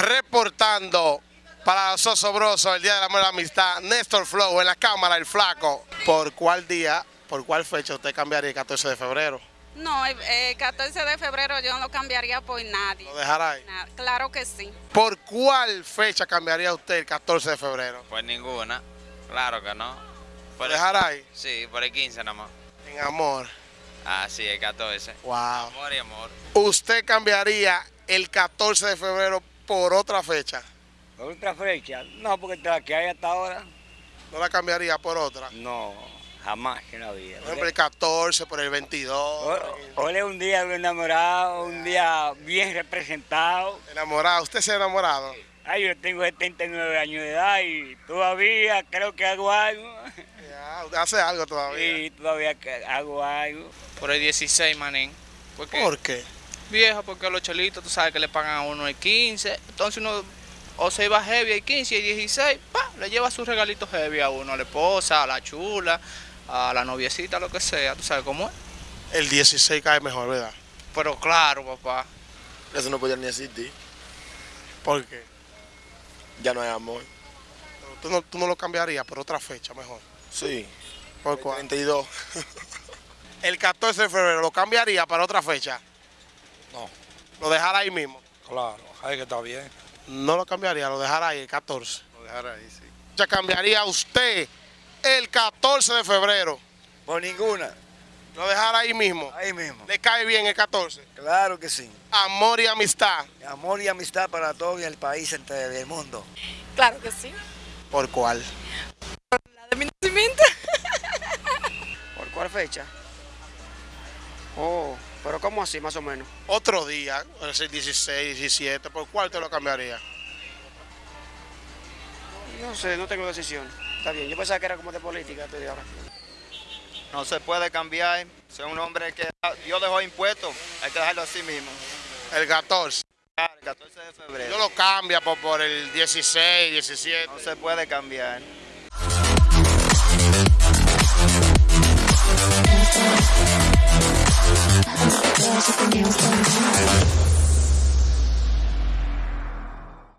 Reportando para los Osobrosos el Día del Amor y la Amistad, Néstor Flow en la cámara, el flaco. ¿Por cuál día, por cuál fecha usted cambiaría el 14 de febrero? No, el eh, 14 de febrero yo no lo cambiaría por nadie. ¿Lo dejará ahí? Claro que sí. ¿Por cuál fecha cambiaría usted el 14 de febrero? Pues ninguna, claro que no. ¿Lo Por dejará ahí? sí, por el 15 nada más. En amor. Ah, sí, el 14. Wow. Amor y amor. ¿Usted cambiaría el 14 de febrero por otra fecha? ¿Por otra fecha? No, porque la que hay hasta ahora, ¿No la cambiaría por otra? no, jamás en la vida. Por ejemplo, el 14, por el 22. Hoy- es un día de enamorado, un día bien representado. Enamorado. ¿Usted se ha enamorado? Ay, yo tengo 79 años de edad y todavía creo que hago algo. Ya, usted hace algo todavía. Y todavía que hago algo. Por el 16, manín. Porque, ¿Por qué? Viejo, porque los chelitos, tú sabes que le pagan a uno el 15. Entonces uno o se va heavy el 15 y el 16, pa, le lleva sus regalitos heavy a uno, a la esposa, a la chula, a la noviecita, lo que sea. ¿Tú sabes cómo es? El 16 cae mejor, ¿verdad? Pero claro, papá. Eso no podía ni existir. ¿Por qué? Ya no hay amor. Pero ¿Tú no, tú no lo cambiarías por otra fecha mejor? Sí. ¿Por cuál? 32. El 14 de febrero lo cambiaría para otra fecha. No. Lo dejará ahí mismo. Claro, ahí que está bien. No lo cambiaría, lo dejará ahí el 14. Lo dejar ahí, sí. Ya cambiaría usted el 14 de febrero. Por ninguna. Lo dejará ahí mismo. Ahí mismo. ¿Le cae bien el 14? Claro que sí. Amor y amistad. Amor y amistad para todo el país entero del mundo. Claro que sí. ¿Por cuál? La de mi nacimiento. ¿Por cuál fecha? Oh, pero ¿cómo así, más o menos? Otro día, es el 16, 17, ¿por cuál te lo cambiaría? No sé, no tengo decisión. Está bien, yo pensaba que era como de política, estoy ahora. No se puede cambiar. Soy un hombre que Dios dejó impuesto. Hay que dejarlo así mismo. El 14. El 14 de febrero. Yo lo cambia por, por el 16, 17. No se puede cambiar.